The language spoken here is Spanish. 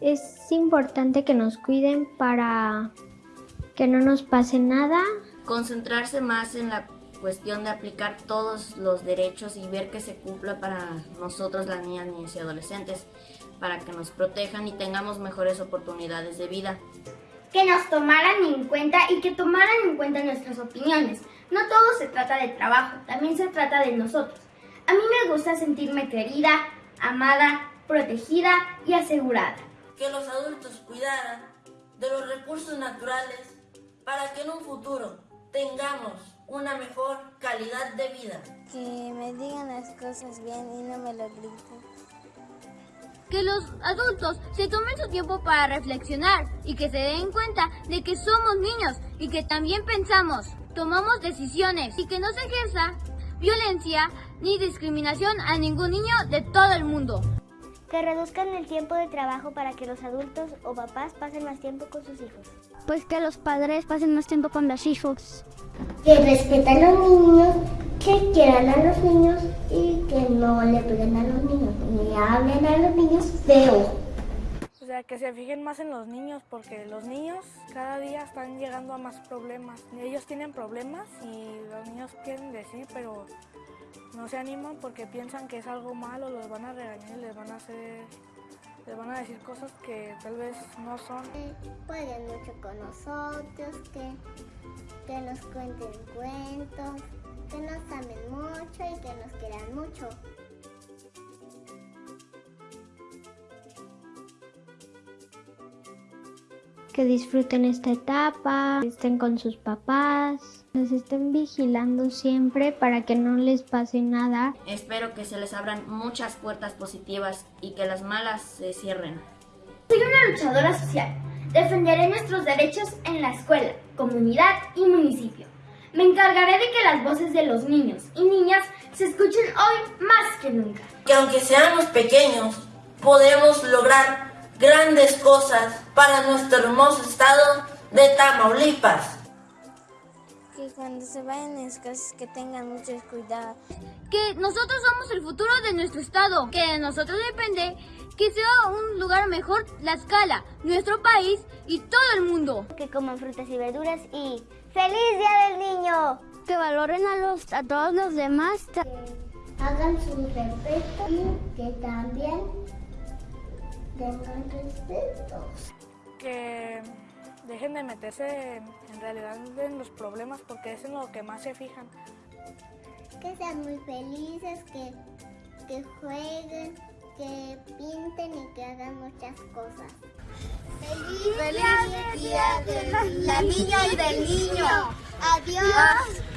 Es importante que nos cuiden para que no nos pase nada. Concentrarse más en la cuestión de aplicar todos los derechos y ver que se cumpla para nosotros las niñas, niños y adolescentes, para que nos protejan y tengamos mejores oportunidades de vida. Que nos tomaran en cuenta y que tomaran en cuenta nuestras opiniones. No todo se trata de trabajo, también se trata de nosotros. A mí me gusta sentirme querida, amada, protegida y asegurada. Que los adultos cuidaran de los recursos naturales para que en un futuro tengamos una mejor calidad de vida. Que me digan las cosas bien y no me lo griten. Que los adultos se tomen su tiempo para reflexionar y que se den cuenta de que somos niños y que también pensamos, tomamos decisiones y que no se ejerza violencia ni discriminación a ningún niño de todo el mundo. Que reduzcan el tiempo de trabajo para que los adultos o papás pasen más tiempo con sus hijos. Pues que los padres pasen más tiempo con los hijos. Que respeten a los niños, que quieran a los niños que no le peguen a los niños, ni hablen a los niños feo. O sea, que se fijen más en los niños porque los niños cada día están llegando a más problemas. Ellos tienen problemas y los niños quieren decir, pero no se animan porque piensan que es algo malo, los van a regañar y les van a hacer, les van a decir cosas que tal vez no son. Jueguen mucho con nosotros, que, que nos cuenten cuentos, que nos amen mucho y que nos quieran mucho. Que disfruten esta etapa, estén con sus papás, nos estén vigilando siempre para que no les pase nada. Espero que se les abran muchas puertas positivas y que las malas se cierren. Soy una luchadora social. Defenderé nuestros derechos en la escuela, comunidad y municipio. Me encargaré de que las voces de los niños y niñas se escuchen hoy más que nunca. Que aunque seamos pequeños, podemos lograr grandes cosas para nuestro hermoso estado de Tamaulipas. Que cuando se vayan a las casas que tengan mucho cuidado. Que nosotros somos el futuro de nuestro estado, que de nosotros depende que sea un lugar mejor la escala, nuestro país y todo el mundo. Que coman frutas y verduras y ¡Feliz Día del Niño! Que valoren a, los, a todos los demás. Que hagan su respeto y que también tengan respeto. Que dejen de meterse en realidad en los problemas porque es en lo que más se fijan. Que sean muy felices, que, que jueguen, que pinten y que hagan muchas cosas. ¡Feliz, Feliz día, día de la niña y del niño! ¡Adiós!